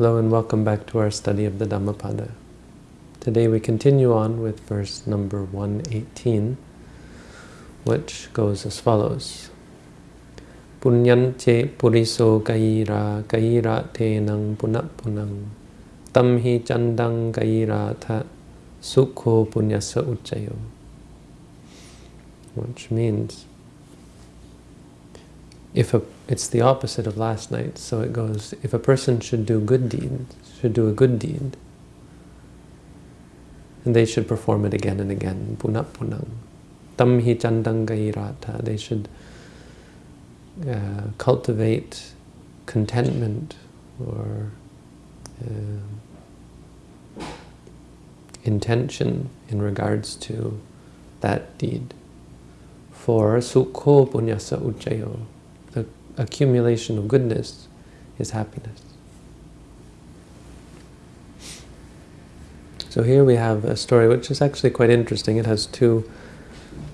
Hello and welcome back to our study of the Dhammapada. Today we continue on with verse number 118, which goes as follows. Punyante puriso kaira kaira tenang punapunang tamhi chandang kaira ta sukho punyasa uccayo. Which means, if a, it's the opposite of last night, so it goes, if a person should do good deeds, should do a good deed, and they should perform it again and again, punapunang. Tamhi chandang gairata, they should uh, cultivate contentment or uh, intention in regards to that deed. For sukho punyasa the accumulation of goodness is happiness. So here we have a story which is actually quite interesting. It has two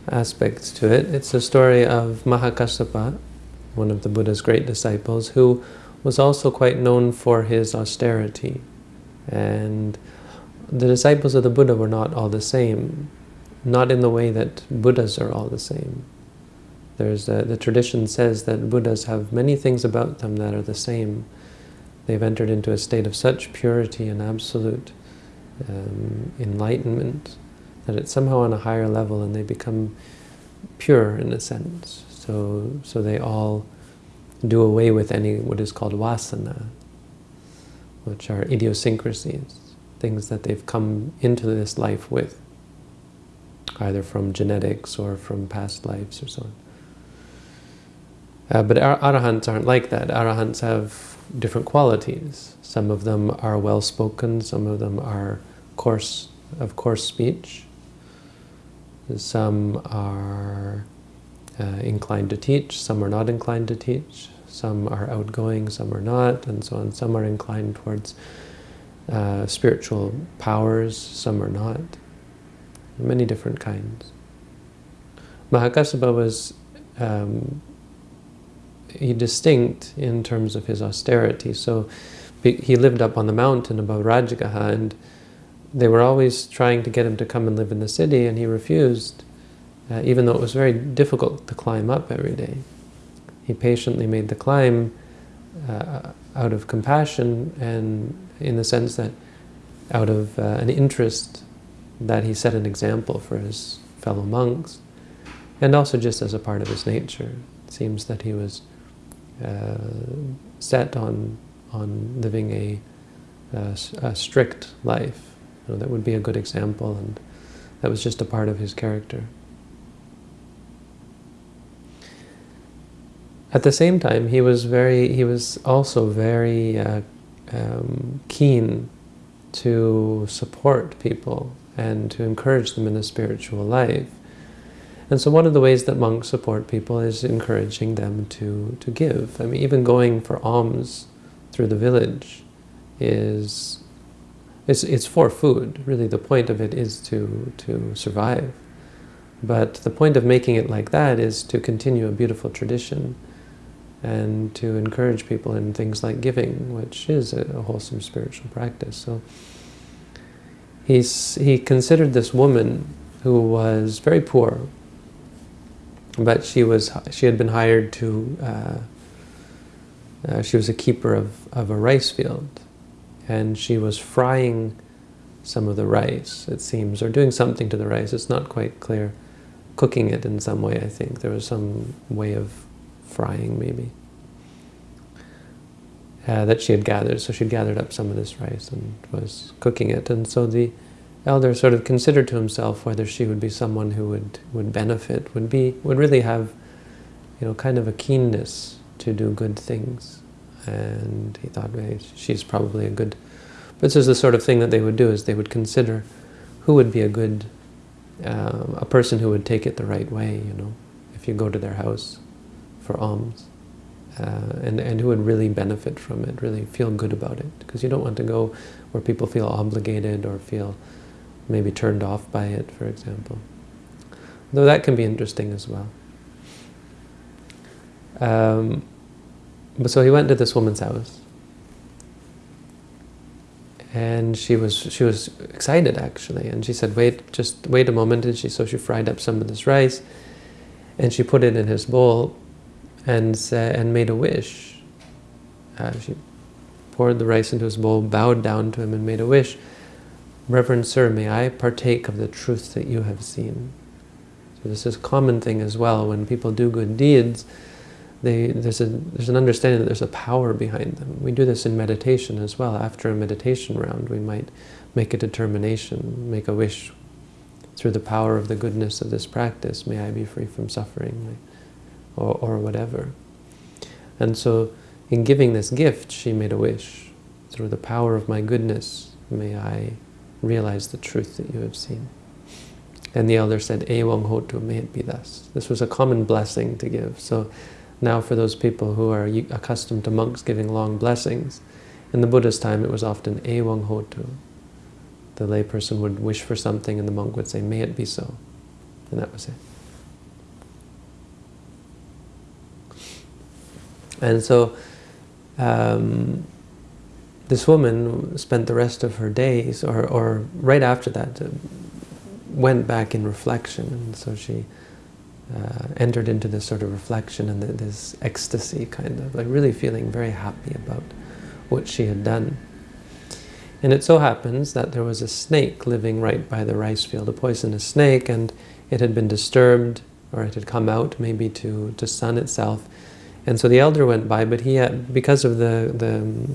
aspects to it. It's a story of Mahakassapa, one of the Buddha's great disciples, who was also quite known for his austerity. And the disciples of the Buddha were not all the same, not in the way that Buddhas are all the same. There's a, the tradition says that Buddhas have many things about them that are the same. They've entered into a state of such purity and absolute um, enlightenment that it's somehow on a higher level and they become pure in a sense. So, so they all do away with any what is called vasana, which are idiosyncrasies, things that they've come into this life with, either from genetics or from past lives or so on. Uh, but ar arahants aren't like that. Arahants have different qualities. Some of them are well-spoken, some of them are coarse, of coarse speech, some are uh, inclined to teach, some are not inclined to teach, some are outgoing, some are not, and so on. Some are inclined towards uh, spiritual powers, some are not. Many different kinds. Mahakassapa was um, he distinct in terms of his austerity. So he lived up on the mountain above Rajagaha, and they were always trying to get him to come and live in the city, and he refused, uh, even though it was very difficult to climb up every day. He patiently made the climb uh, out of compassion and in the sense that out of uh, an interest that he set an example for his fellow monks, and also just as a part of his nature. It seems that he was uh, set on on living a, a, a strict life. You know, that would be a good example, and that was just a part of his character. At the same time, he was very, he was also very uh, um, keen to support people and to encourage them in a spiritual life. And so one of the ways that monks support people is encouraging them to, to give. I mean, even going for alms through the village is, it's, it's for food. Really, the point of it is to, to survive. But the point of making it like that is to continue a beautiful tradition and to encourage people in things like giving, which is a, a wholesome spiritual practice. So he's, he considered this woman who was very poor, but she was she had been hired to uh, uh, she was a keeper of, of a rice field. And she was frying some of the rice it seems or doing something to the rice. It's not quite clear. Cooking it in some way I think. There was some way of frying maybe. Uh, that she had gathered. So she'd gathered up some of this rice and was cooking it. And so the elder sort of considered to himself whether she would be someone who would, would benefit, would be would really have you know, kind of a keenness to do good things. And he thought, well, she's probably a good... But this is the sort of thing that they would do, is they would consider who would be a good, um, a person who would take it the right way, you know, if you go to their house for alms. Uh, and, and who would really benefit from it, really feel good about it. Because you don't want to go where people feel obligated or feel maybe turned off by it, for example. Though that can be interesting as well. Um, but so he went to this woman's house. and she was she was excited actually, and she said, "Wait, just wait a moment." And she so she fried up some of this rice, and she put it in his bowl, and and made a wish. Uh, she poured the rice into his bowl, bowed down to him, and made a wish. Reverend Sir, may I partake of the truth that you have seen. So this is a common thing as well. When people do good deeds, they, there's, a, there's an understanding that there's a power behind them. We do this in meditation as well. After a meditation round, we might make a determination, make a wish through the power of the goodness of this practice, may I be free from suffering, or, or whatever. And so, in giving this gift, she made a wish. Through the power of my goodness, may I realize the truth that you have seen. And the elder said, Ewang hotu, may it be thus. This was a common blessing to give. So now for those people who are accustomed to monks giving long blessings, in the Buddha's time it was often Ewang hotu. The layperson would wish for something and the monk would say, may it be so. And that was it. And so um, this woman spent the rest of her days, or, or right after that, uh, went back in reflection. And so she uh, entered into this sort of reflection and this ecstasy, kind of, like really feeling very happy about what she had done. And it so happens that there was a snake living right by the rice field, a poisonous snake, and it had been disturbed, or it had come out maybe to, to sun itself. And so the elder went by, but he had, because of the, the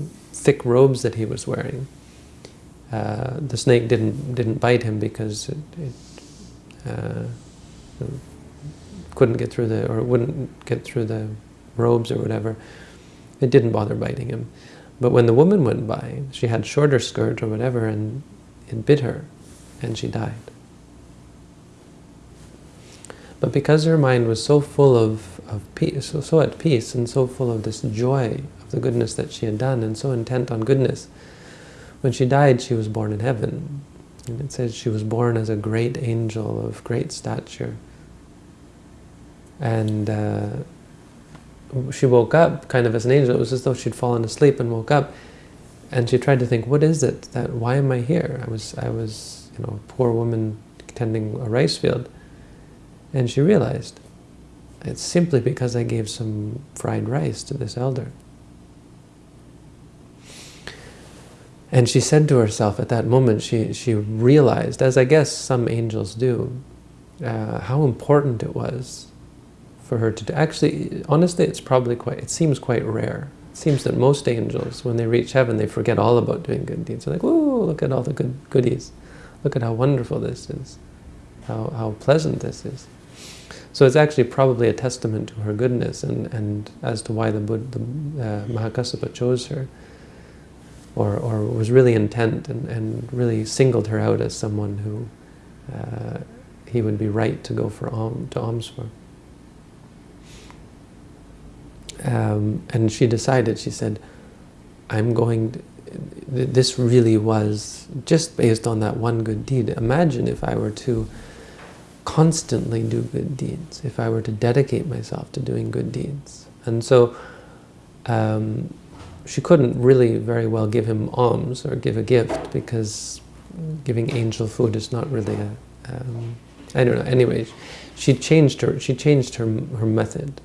thick robes that he was wearing. Uh, the snake didn't didn't bite him because it, it uh, couldn't get through the or wouldn't get through the robes or whatever. It didn't bother biting him. But when the woman went by, she had shorter skirt or whatever, and it bit her, and she died. But because her mind was so full of, of peace, so, so at peace, and so full of this joy the goodness that she had done and so intent on goodness. When she died, she was born in heaven. And it says she was born as a great angel of great stature. And uh, she woke up kind of as an angel. It was as though she'd fallen asleep and woke up. And she tried to think, what is it? that Why am I here? I was, I was you know, a poor woman tending a rice field. And she realized, it's simply because I gave some fried rice to this elder. And she said to herself at that moment, she, she realized, as I guess some angels do, uh, how important it was for her to do. Actually, honestly, it's probably quite, it seems quite rare. It seems that most angels, when they reach heaven, they forget all about doing good deeds. They're like, whoa, look at all the good goodies. Look at how wonderful this is. How, how pleasant this is. So it's actually probably a testament to her goodness and, and as to why the, Buddha, the uh, Mahakassapa chose her or, or was really intent and, and really singled her out as someone who uh, he would be right to go for to alms for. Um, and she decided, she said, I'm going, to, this really was just based on that one good deed. Imagine if I were to constantly do good deeds, if I were to dedicate myself to doing good deeds. And so um, she couldn't really very well give him alms or give a gift because giving angel food is not really a, um, I don't know, anyway, she changed her, she changed her, her method.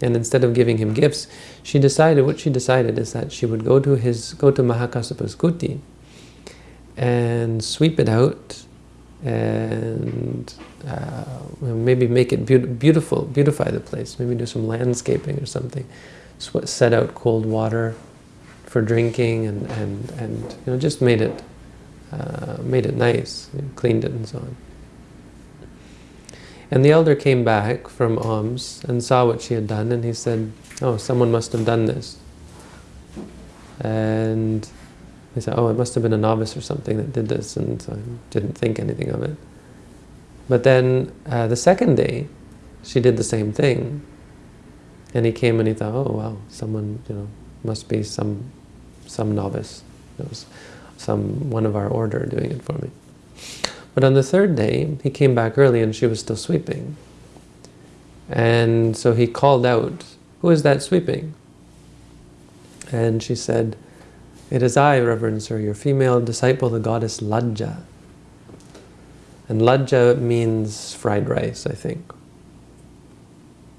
And instead of giving him gifts, she decided, what she decided is that she would go to his, go to Mahakassapa's kuti and sweep it out and uh, maybe make it be beautiful, beautify the place, maybe do some landscaping or something, set out cold water, for drinking and, and, and you know, just made it, uh, made it nice, you know, cleaned it and so on. And the elder came back from alms and saw what she had done and he said, oh, someone must have done this. And he said, oh, it must have been a novice or something that did this, and so I didn't think anything of it. But then uh, the second day, she did the same thing. And he came and he thought, oh, wow, someone, you know, must be some some novice. It was some one of our order doing it for me. But on the third day, he came back early and she was still sweeping. And so he called out, who is that sweeping? And she said, It is I, Reverend Sir, your female disciple, the goddess Lajja. And Lajja means fried rice, I think.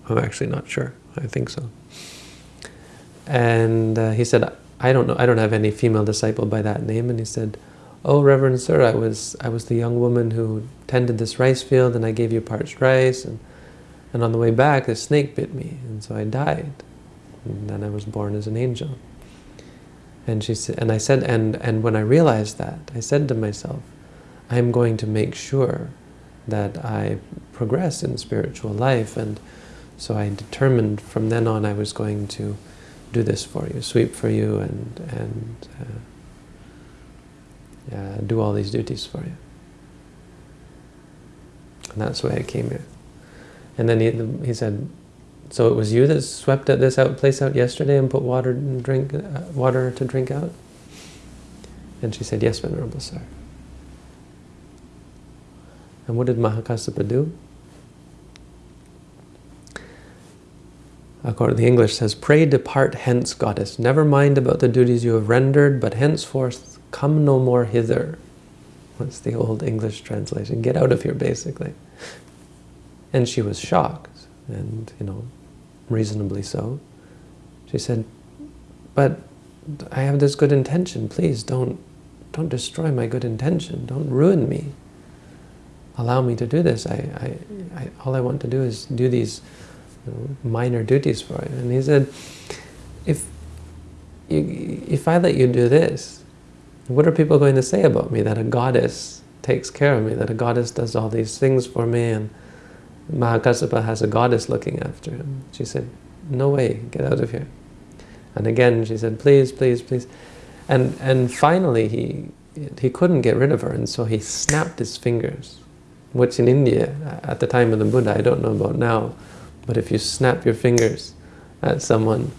I'm actually not sure. I think so. And uh, he said, I don't know, I don't have any female disciple by that name. And he said, oh, Reverend Sir, I was, I was the young woman who tended this rice field and I gave you parched rice. And, and on the way back, a snake bit me. And so I died. And then I was born as an angel. And she said, and I said, and, and when I realized that, I said to myself, I'm going to make sure that I progress in spiritual life. And so I determined from then on I was going to do this for you, sweep for you, and, and uh, do all these duties for you. And that's why I came here. And then he, he said, so it was you that swept at this out, place out yesterday and put water and drink, uh, water to drink out? And she said, yes, Venerable Sir. And what did Mahakassapa do? According to the English says, Pray depart hence, goddess. Never mind about the duties you have rendered, but henceforth come no more hither. What's the old English translation? Get out of here, basically. And she was shocked, and, you know, reasonably so. She said, but I have this good intention. Please don't, don't destroy my good intention. Don't ruin me. Allow me to do this. I, I, I all I want to do is do these minor duties for you. And he said, if, you, if I let you do this, what are people going to say about me? That a goddess takes care of me, that a goddess does all these things for me, and Mahakassapa has a goddess looking after him. She said, no way, get out of here. And again, she said, please, please, please. And, and finally, he, he couldn't get rid of her, and so he snapped his fingers, which in India, at the time of the Buddha, I don't know about now, but if you snap your fingers at someone,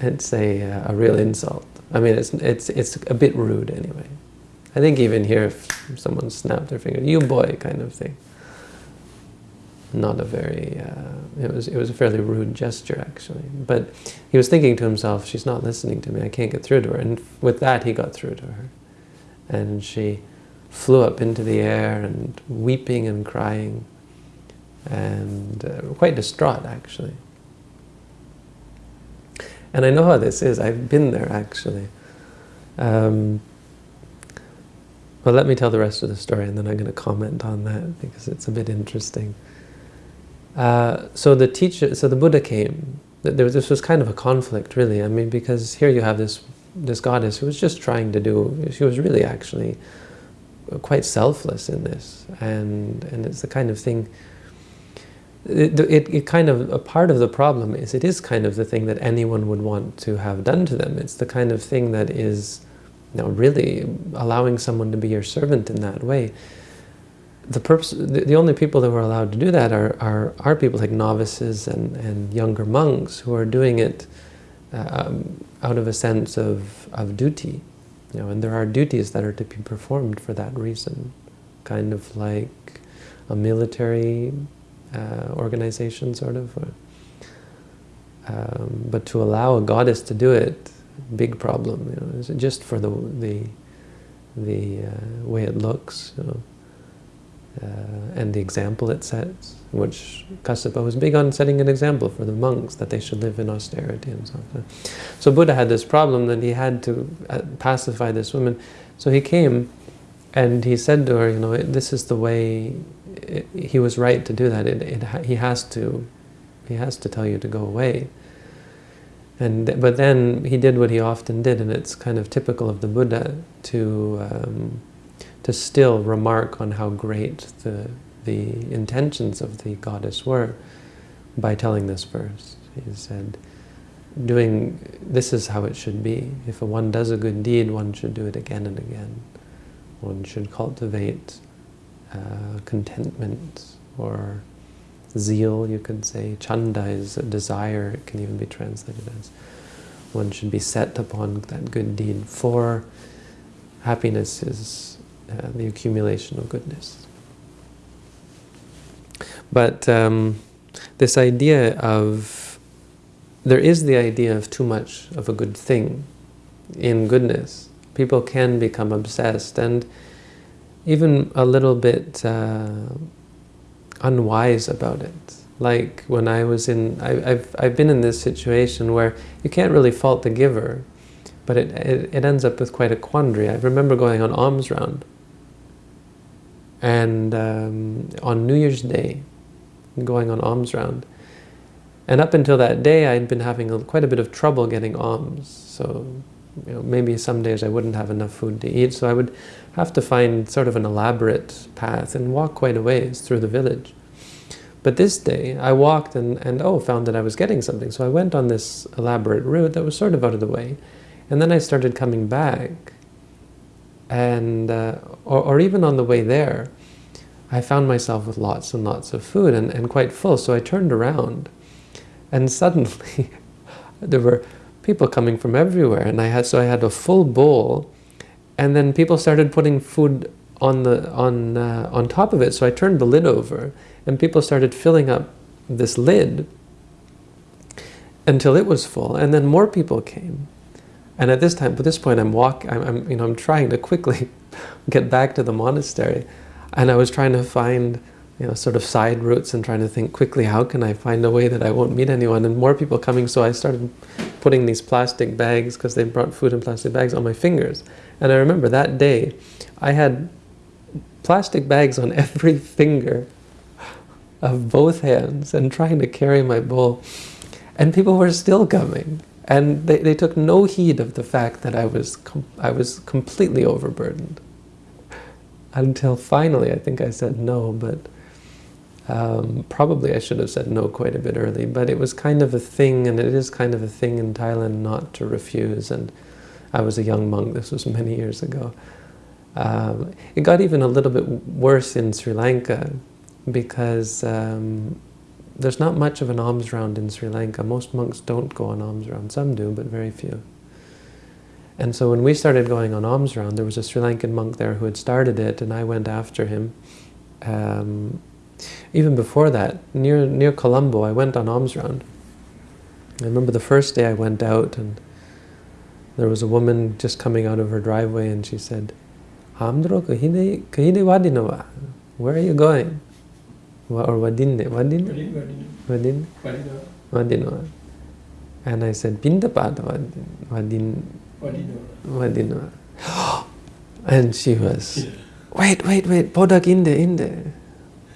it's a, uh, a real insult. I mean, it's, it's, it's a bit rude anyway. I think even here, if someone snapped their finger, you boy kind of thing. Not a very, uh, it, was, it was a fairly rude gesture actually. But he was thinking to himself, she's not listening to me, I can't get through to her. And with that, he got through to her. And she flew up into the air and weeping and crying and uh, quite distraught actually. And I know how this is, I've been there actually. Um, well, let me tell the rest of the story and then I'm going to comment on that because it's a bit interesting. Uh, so the teacher, so the Buddha came. There, this was kind of a conflict, really. I mean, because here you have this this goddess who was just trying to do. She was really actually quite selfless in this, and and it's the kind of thing it, it, it, kind of, a part of the problem is it is kind of the thing that anyone would want to have done to them. It's the kind of thing that is you know, really allowing someone to be your servant in that way. The, purpose, the, the only people that were allowed to do that are, are, are people like novices and, and younger monks who are doing it um, out of a sense of, of duty. You know, and there are duties that are to be performed for that reason, kind of like a military uh, organization, sort of. Um, but to allow a goddess to do it, big problem. You know, just for the the the uh, way it looks, you know, uh, and the example it sets, which Kassapa was big on setting an example for the monks that they should live in austerity and so on. So Buddha had this problem that he had to uh, pacify this woman. So he came and he said to her, you know, this is the way he was right to do that. It, it, he has to, he has to tell you to go away. And but then he did what he often did, and it's kind of typical of the Buddha to um, to still remark on how great the the intentions of the goddess were by telling this verse. He said, "Doing this is how it should be. If one does a good deed, one should do it again and again. One should cultivate." Uh, contentment or zeal, you could say. Chanda is a desire, it can even be translated as. One should be set upon that good deed, for happiness is uh, the accumulation of goodness. But um, this idea of, there is the idea of too much of a good thing, in goodness. People can become obsessed and even a little bit uh, unwise about it. Like when I was in, I, have I've been in this situation where you can't really fault the giver, but it, it, it ends up with quite a quandary. I remember going on alms round and um, on New Year's Day, going on alms round. And up until that day, I'd been having a, quite a bit of trouble getting alms. So you know, maybe some days I wouldn't have enough food to eat, so I would have to find sort of an elaborate path and walk quite a ways through the village. But this day, I walked and, and oh, found that I was getting something. So I went on this elaborate route that was sort of out of the way. And then I started coming back. And, uh, or, or even on the way there, I found myself with lots and lots of food and, and quite full. So I turned around and suddenly there were people coming from everywhere. And I had, so I had a full bowl and then people started putting food on the on uh, on top of it. So I turned the lid over, and people started filling up this lid until it was full, and then more people came. And at this time, at this point, I'm walk, I'm, I'm you know, I'm trying to quickly get back to the monastery, and I was trying to find you know, sort of side routes and trying to think quickly, how can I find a way that I won't meet anyone? And more people coming, so I started putting these plastic bags, because they brought food in plastic bags, on my fingers. And I remember that day, I had plastic bags on every finger of both hands and trying to carry my bowl. And people were still coming. And they, they took no heed of the fact that I was, I was completely overburdened. Until finally, I think I said no, but um, probably I should have said no quite a bit early, but it was kind of a thing, and it is kind of a thing in Thailand not to refuse. And I was a young monk, this was many years ago. Um, it got even a little bit worse in Sri Lanka because um, there's not much of an alms round in Sri Lanka. Most monks don't go on alms round. Some do, but very few. And so when we started going on alms round, there was a Sri Lankan monk there who had started it, and I went after him. Um, even before that, near near Colombo, I went on alms round. I remember the first day I went out and there was a woman just coming out of her driveway and she said, Hamdro kahide wadinova. Where are you going? Or wadinne? Wadinne? Wadinne? Wadinova. And I said, Pindapata wadin wadinova. And she was, wait, wait, wait, Podak inde, inde.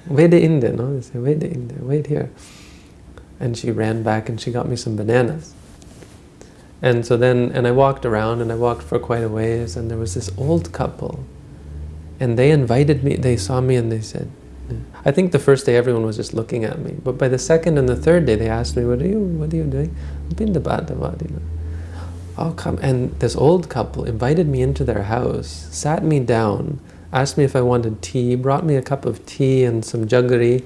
Vede there, no? They say, Vede there, wait here. And she ran back and she got me some bananas. And so then, and I walked around and I walked for quite a ways and there was this old couple and they invited me, they saw me and they said, I think the first day everyone was just looking at me, but by the second and the third day they asked me, what are you, what are you doing? Oh, come. And this old couple invited me into their house, sat me down, asked me if I wanted tea, brought me a cup of tea and some jaggery,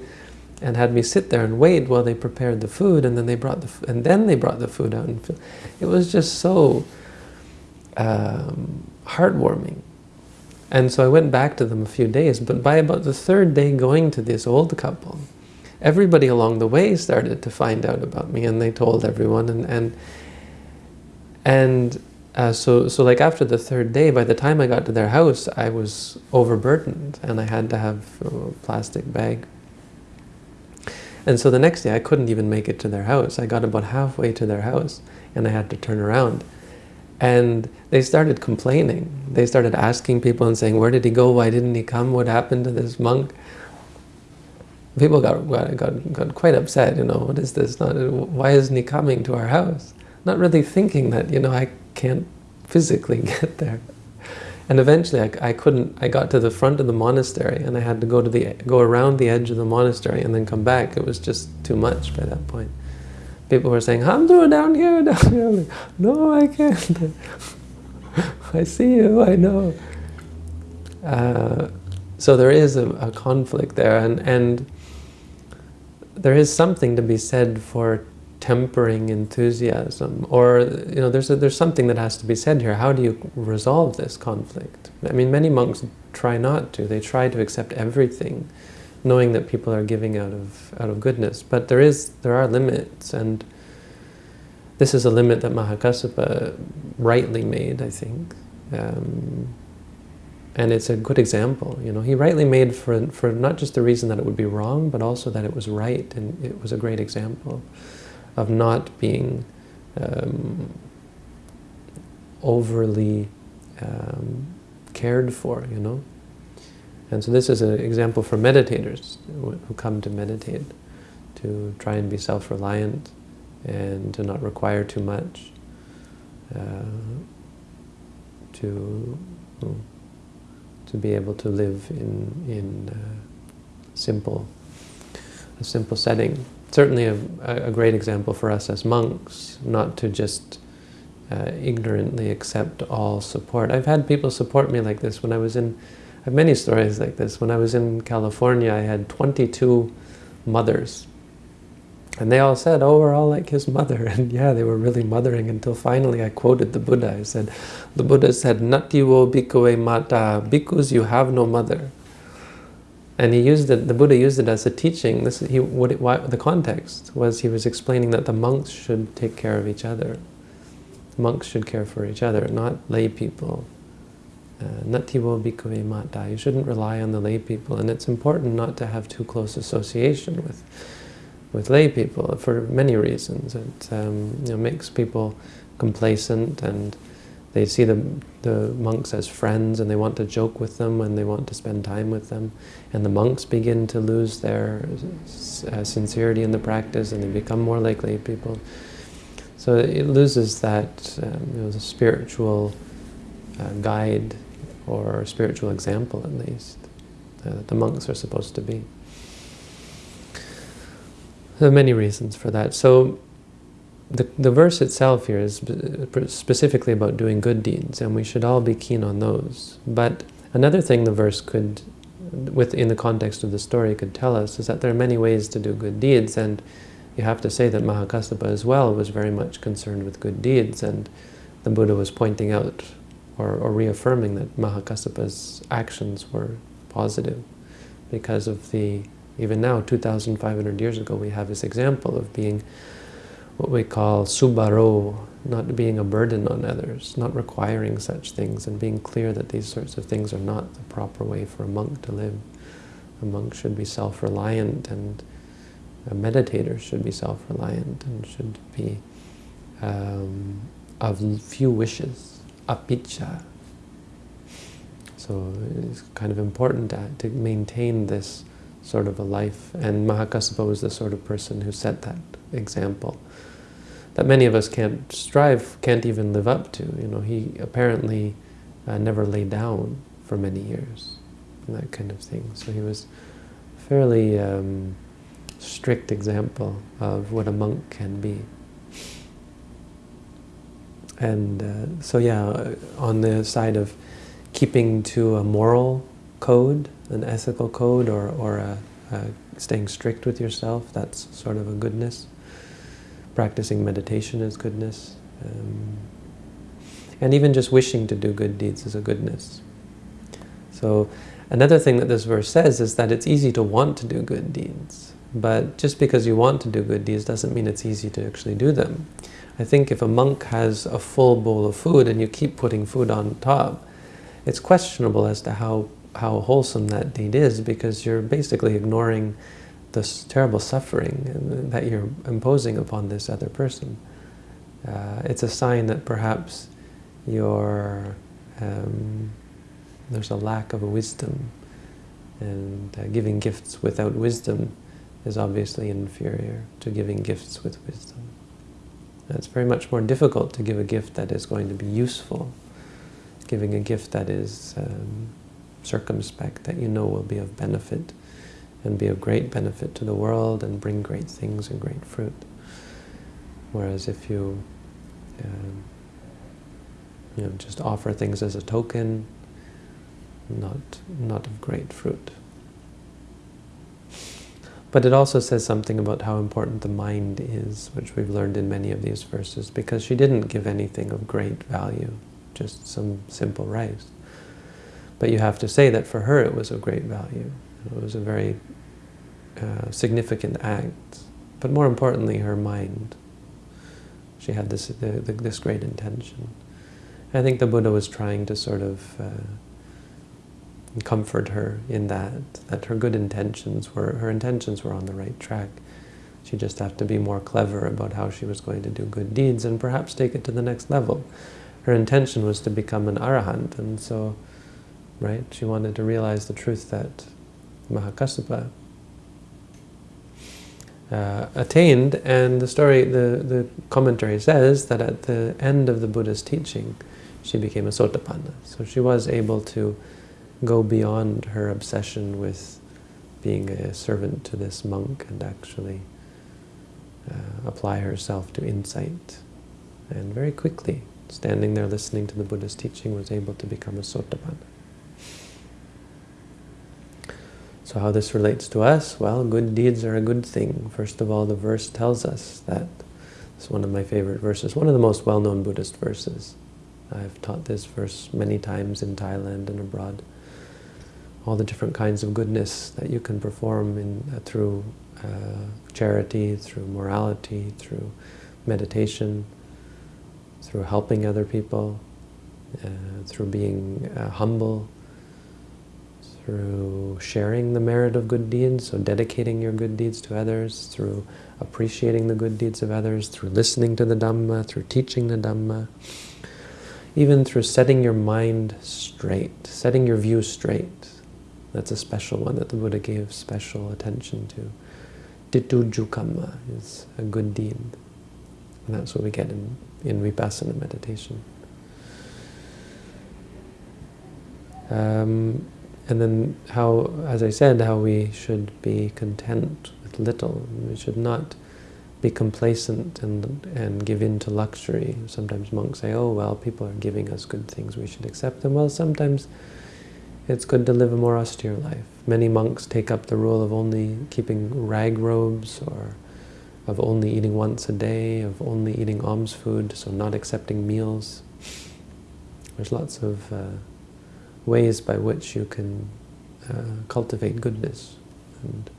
and had me sit there and wait while they prepared the food, and then they brought the and then they brought the food out. And it was just so um, heartwarming. And so I went back to them a few days, but by about the third day going to this old couple, everybody along the way started to find out about me, and they told everyone, and and and uh, so, so like after the third day, by the time I got to their house, I was overburdened and I had to have a plastic bag. And so the next day I couldn't even make it to their house. I got about halfway to their house and I had to turn around. And they started complaining. They started asking people and saying, where did he go? Why didn't he come? What happened to this monk? People got, got, got quite upset, you know, what is this? Not, why isn't he coming to our house? Not really thinking that, you know, I can't physically get there. And eventually I, I couldn't, I got to the front of the monastery and I had to go to the, go around the edge of the monastery and then come back. It was just too much by that point. People were saying, Hamdro, down here, down here. Like, no, I can't. I see you, I know. Uh, so there is a, a conflict there and, and there is something to be said for tempering enthusiasm or you know there's a, there's something that has to be said here. How do you resolve this conflict? I mean many monks try not to. They try to accept everything knowing that people are giving out of out of goodness. But there is there are limits and this is a limit that Mahakassapa rightly made, I think. Um, and it's a good example. You know, he rightly made for for not just the reason that it would be wrong, but also that it was right, and it was a great example of not being um, overly um, cared for. You know, and so this is an example for meditators who come to meditate, to try and be self-reliant and to not require too much, uh, to to be able to live in in uh, simple a simple setting. Certainly a, a great example for us as monks, not to just uh, ignorantly accept all support. I've had people support me like this when I was in, I have many stories like this. When I was in California, I had 22 mothers and they all said, oh, we're all like his mother. And yeah, they were really mothering until finally I quoted the Buddha. I said, the Buddha said, Natiwo bhikkhave mata, bhikkhus, you have no mother. And he used it, the Buddha used it as a teaching. This, he, what it, why, the context was he was explaining that the monks should take care of each other. Monks should care for each other, not lay people. Uh, mata. You shouldn't rely on the lay people. And it's important not to have too close association with with lay people for many reasons. It um, you know, makes people complacent and they see the, the monks as friends and they want to joke with them and they want to spend time with them. And the monks begin to lose their uh, sincerity in the practice and they become more like lay people. So it loses that um, spiritual uh, guide or spiritual example at least uh, that the monks are supposed to be. There are many reasons for that. So the, the verse itself here is specifically about doing good deeds, and we should all be keen on those. But another thing the verse could, within the context of the story, could tell us is that there are many ways to do good deeds, and you have to say that Mahakassapa as well was very much concerned with good deeds, and the Buddha was pointing out or, or reaffirming that Mahakassapa's actions were positive because of the even now, 2,500 years ago, we have this example of being what we call subharo, not being a burden on others, not requiring such things, and being clear that these sorts of things are not the proper way for a monk to live. A monk should be self-reliant, and a meditator should be self-reliant, and should be um, of few wishes, appiccha. So it's kind of important to, to maintain this sort of a life. And Mahakassapa was the sort of person who set that example that many of us can't strive, can't even live up to. You know, he apparently uh, never lay down for many years, and that kind of thing. So he was a fairly um, strict example of what a monk can be. And uh, so yeah, on the side of keeping to a moral code, an ethical code or, or a, a staying strict with yourself, that's sort of a goodness. Practicing meditation is goodness. Um, and even just wishing to do good deeds is a goodness. So another thing that this verse says is that it's easy to want to do good deeds. But just because you want to do good deeds doesn't mean it's easy to actually do them. I think if a monk has a full bowl of food and you keep putting food on top, it's questionable as to how how wholesome that deed is because you're basically ignoring this terrible suffering that you're imposing upon this other person. Uh, it's a sign that perhaps you're, um, there's a lack of wisdom and uh, giving gifts without wisdom is obviously inferior to giving gifts with wisdom. It's very much more difficult to give a gift that is going to be useful, giving a gift that is um, circumspect, that you know will be of benefit and be of great benefit to the world and bring great things and great fruit. Whereas if you, um, you know, just offer things as a token, not, not of great fruit. But it also says something about how important the mind is, which we've learned in many of these verses, because she didn't give anything of great value, just some simple rice. But you have to say that for her it was of great value. It was a very uh, significant act. But more importantly, her mind. She had this, the, the, this great intention. I think the Buddha was trying to sort of uh, comfort her in that, that her good intentions were, her intentions were on the right track. She just had to be more clever about how she was going to do good deeds and perhaps take it to the next level. Her intention was to become an arahant, and so, right, she wanted to realize the truth that Mahakassapa uh, attained, and the story, the, the commentary says that at the end of the Buddha's teaching, she became a Sotapanna. So she was able to go beyond her obsession with being a servant to this monk and actually uh, apply herself to insight. And very quickly, standing there listening to the Buddha's teaching, was able to become a Sotapanna. So how this relates to us? Well, good deeds are a good thing. First of all, the verse tells us that. It's one of my favorite verses, one of the most well-known Buddhist verses. I've taught this verse many times in Thailand and abroad. All the different kinds of goodness that you can perform in, uh, through uh, charity, through morality, through meditation, through helping other people, uh, through being uh, humble, through sharing the merit of good deeds, so dedicating your good deeds to others, through appreciating the good deeds of others, through listening to the Dhamma, through teaching the Dhamma, even through setting your mind straight, setting your view straight. That's a special one that the Buddha gave special attention to. Tituju kamma is a good deed. And that's what we get in, in vipassana meditation. Um, and then how, as I said, how we should be content with little. We should not be complacent and, and give in to luxury. Sometimes monks say, oh, well, people are giving us good things, we should accept them. Well, sometimes it's good to live a more austere life. Many monks take up the rule of only keeping rag robes or of only eating once a day, of only eating alms food, so not accepting meals. There's lots of uh, ways by which you can uh, cultivate goodness. And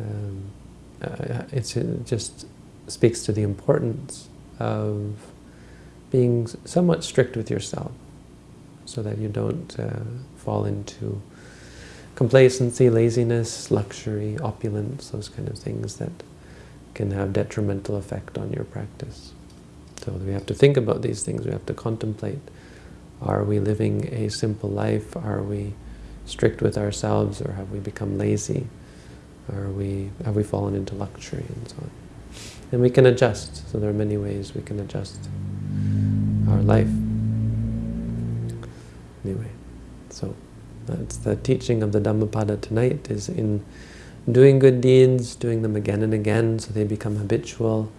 um, uh, it just speaks to the importance of being somewhat strict with yourself so that you don't uh, fall into complacency, laziness, luxury, opulence, those kind of things that can have detrimental effect on your practice. So we have to think about these things, we have to contemplate are we living a simple life? Are we strict with ourselves or have we become lazy? Are we, have we fallen into luxury and so on? And we can adjust. So there are many ways we can adjust our life. Anyway, so that's the teaching of the Dhammapada tonight is in doing good deeds, doing them again and again so they become habitual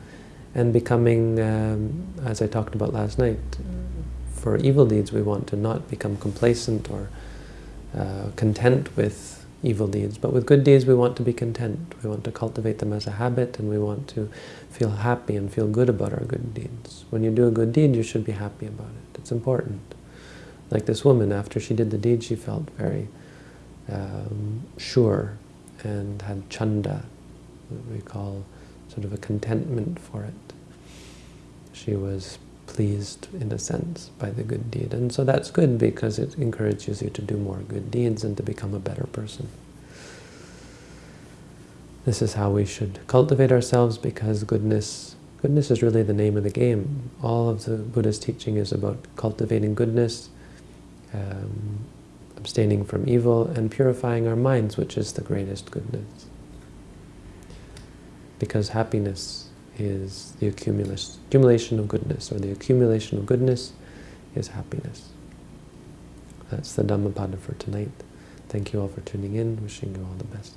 and becoming, um, as I talked about last night, for evil deeds, we want to not become complacent or uh, content with evil deeds. But with good deeds, we want to be content. We want to cultivate them as a habit, and we want to feel happy and feel good about our good deeds. When you do a good deed, you should be happy about it. It's important. Like this woman, after she did the deed, she felt very um, sure and had chanda, what we call sort of a contentment for it. She was pleased, in a sense, by the good deed. And so that's good because it encourages you to do more good deeds and to become a better person. This is how we should cultivate ourselves because goodness, goodness is really the name of the game. All of the Buddha's teaching is about cultivating goodness, um, abstaining from evil, and purifying our minds, which is the greatest goodness. Because happiness is the accumulation of goodness, or the accumulation of goodness is happiness. That's the Dhammapada for tonight. Thank you all for tuning in. Wishing you all the best.